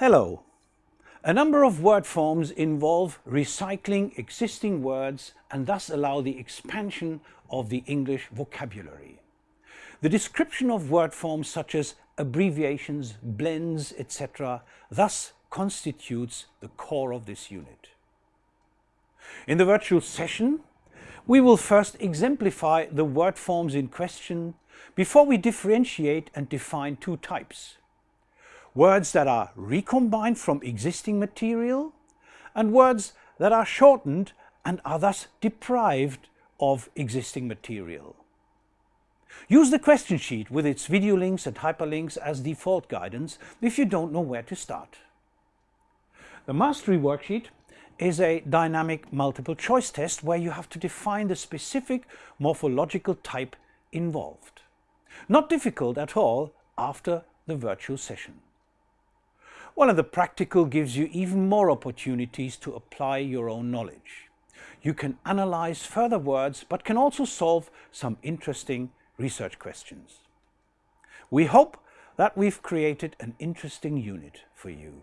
Hello. A number of word forms involve recycling existing words and thus allow the expansion of the English vocabulary. The description of word forms such as abbreviations, blends, etc. thus constitutes the core of this unit. In the virtual session, we will first exemplify the word forms in question before we differentiate and define two types. Words that are recombined from existing material and words that are shortened and are thus deprived of existing material. Use the question sheet with its video links and hyperlinks as default guidance if you don't know where to start. The mastery worksheet is a dynamic multiple choice test where you have to define the specific morphological type involved. Not difficult at all after the virtual session. One of the practical gives you even more opportunities to apply your own knowledge. You can analyze further words but can also solve some interesting research questions. We hope that we've created an interesting unit for you.